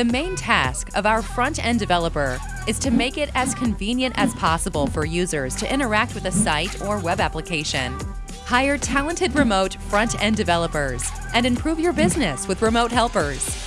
The main task of our front-end developer is to make it as convenient as possible for users to interact with a site or web application. Hire talented remote front-end developers and improve your business with remote helpers.